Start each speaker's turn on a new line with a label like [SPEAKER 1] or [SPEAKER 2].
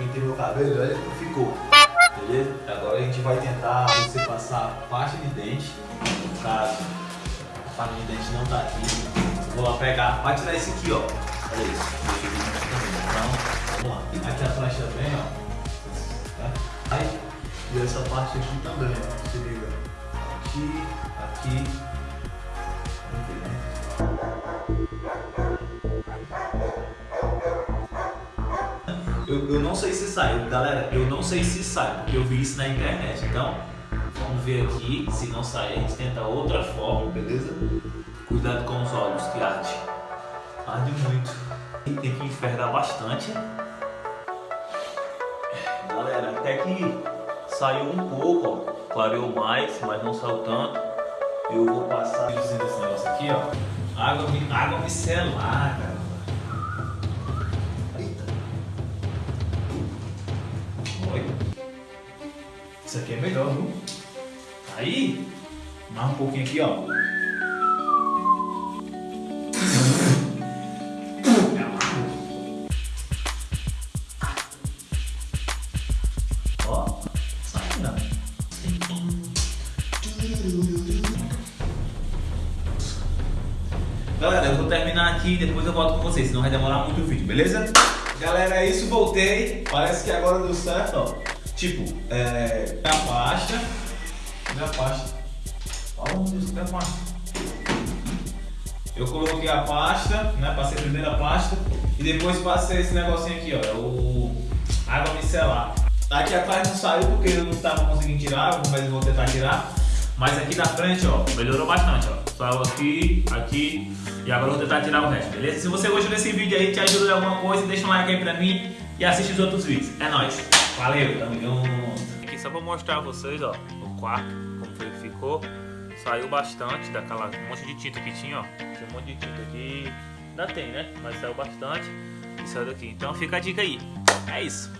[SPEAKER 1] pintei meu cabelo, olha como ficou. Beleza? Agora a gente vai tentar você passar parte de dente. No caso, a parte de dente não tá aqui. Eu vou lá pegar, vai tirar esse aqui, ó. Olha isso. Então, vamos lá. Aqui atrás também, ó. Tá? Aí, e essa parte aqui também, ó. Se liga. Aqui, aqui. Ver, né? Eu, eu não sei se sai, galera, eu não sei se sai, porque eu vi isso na internet. Então, vamos ver aqui, se não sair, a gente tenta outra forma, beleza? Cuidado com os olhos, que arde. Arde muito. E tem que enferrar bastante. Galera, até que saiu um pouco, ó. Clareou mais, mas não saiu tanto. Eu vou passar esse negócio aqui, ó. Água, água micelar, cara. Isso aqui é melhor, viu? Aí, mais um pouquinho aqui, ó. Ó, sai. Galera, eu vou terminar aqui e depois eu volto com vocês, senão vai demorar muito o vídeo, beleza? Galera, é isso, voltei. Parece que agora deu certo, ó. Tipo, é. A pasta. A pasta? Oh, Deus, cadê a pasta? Eu coloquei a pasta, né? Passei a pasta e depois passei esse negocinho aqui, ó. É o água micelar. Aqui atrás não saiu porque eu não tava conseguindo tirar, mas eu vou tentar tirar. Mas aqui na frente, ó, melhorou bastante, ó. Saiu aqui, aqui e agora eu vou tentar tirar o resto, beleza? Se você gostou desse vídeo aí, te ajuda em alguma coisa, deixa um like aí pra mim e assiste os outros vídeos. É nóis. Valeu, tamo junto. Aqui só pra mostrar a vocês, ó, o quarto, como foi, ficou. Saiu bastante daquela um monte de tinta que tinha, ó. Tinha um monte de tinta aqui. Ainda tem, né? Mas saiu bastante e saiu daqui. Então fica a dica aí. É isso.